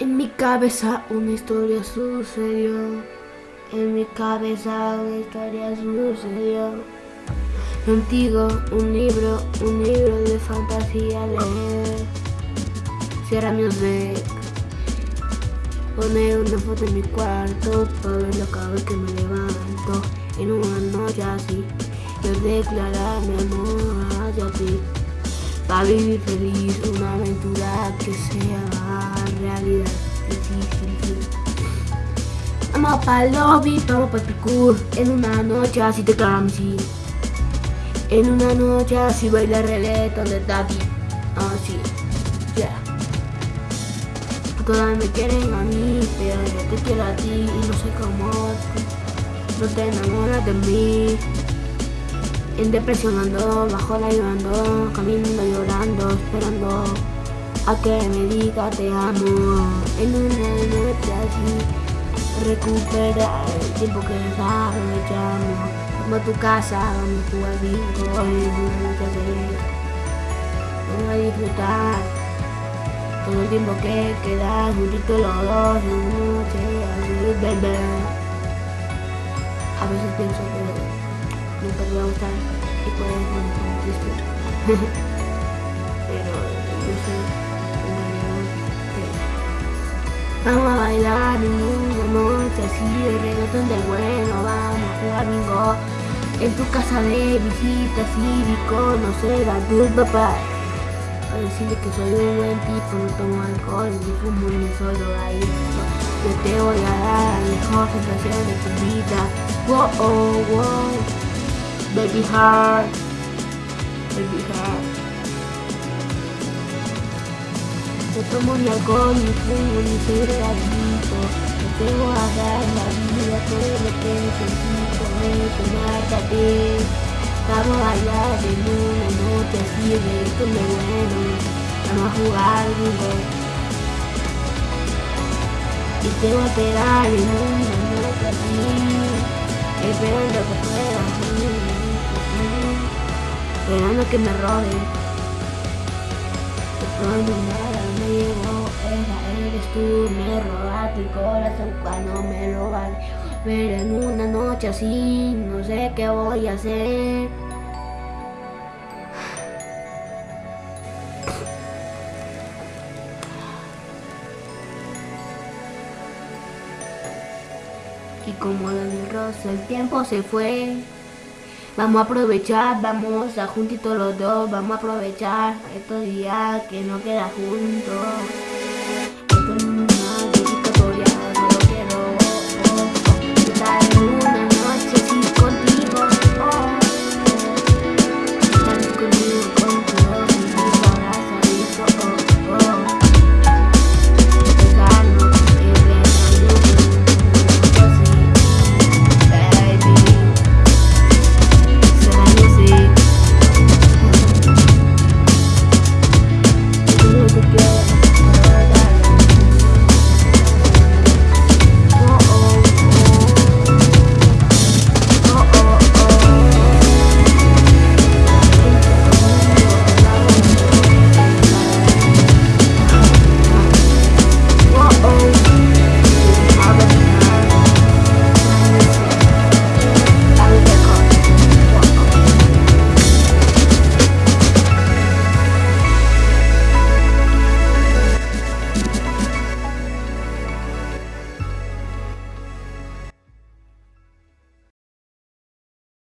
En mi cabeza una historia sucedió. En mi cabeza una historia sucedió. Contigo un libro, un libro de fantasía leer. Cierra music. Poner una foto en mi cuarto para verlo cada vez que me levanto. En una noche así, yo declarar mi amor hacia ti. Para vivir feliz una aventura que sea realidad difícil. Vamos para el lobby, vamos para el picur En una noche así te sí En una noche así baila reggaeton de Daddy Así, ya yeah. Todas me quieren a mí, pero yo te quiero a ti y no sé cómo No te enamoras de mí en depresión ando, bajo la llorando, caminando llorando, esperando a que me diga te amo. En una noche así, recuperar el tiempo que desaprovechamos. Vamos a tu casa, vamos a jugar bingo, en una a disfrutar todo el tiempo que queda juntitos los dos, en noche así, bebé. A veces pienso que nunca te va a gustar y puedes no triste. Pero yo sé vamos a bailar en una noche así de reggaetón del bueno, vamos a jugar bingo en tu casa de visita así y conocer a tu papá. A decirle que soy un buen tipo, no tomo alcohol, ni fumo ni solo ahí. Yo te voy a dar la mejor sensación de tu vida. Wow, oh, wow. Baby heart. Baby heart. No tomo ni alcohol, ni fumo, ni soy regalito. No te voy a dar la vida, todo lo que necesito es tenerte a ti. Vamos a bailar en una noche así de me bueno. Vamos a jugar. Y te voy a esperar en una noche así. Esperando que puedas esperando que me roben. Pero nada llegó, esa eres tú, me robaste el corazón cuando me lo vale. Pero en una noche así, no sé qué voy a hacer. Y como la rosa, el tiempo se fue. Vamos a aprovechar, vamos a juntitos los dos, vamos a aprovechar estos días que no queda juntos.